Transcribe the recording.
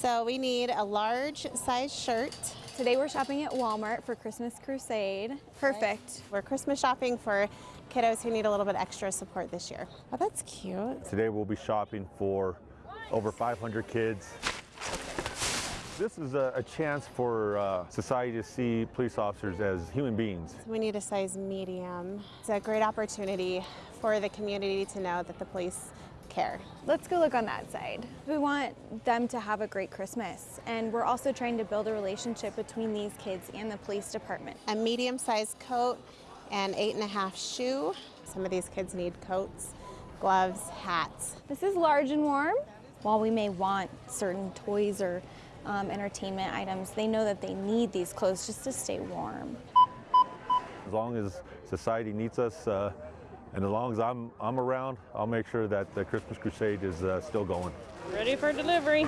So we need a large size shirt. Today we're shopping at Walmart for Christmas Crusade. Perfect. We're Christmas shopping for kiddos who need a little bit extra support this year. Oh, that's cute. Today we'll be shopping for over 500 kids. This is a, a chance for uh, society to see police officers as human beings. We need a size medium. It's a great opportunity for the community to know that the police care. Let's go look on that side. We want them to have a great Christmas, and we're also trying to build a relationship between these kids and the police department. A medium sized coat and eight and a half shoe. Some of these kids need coats, gloves, hats. This is large and warm. While we may want certain toys or um, entertainment items, they know that they need these clothes just to stay warm. As long as society needs us, uh, and as long as I'm, I'm around, I'll make sure that the Christmas Crusade is uh, still going. Ready for delivery.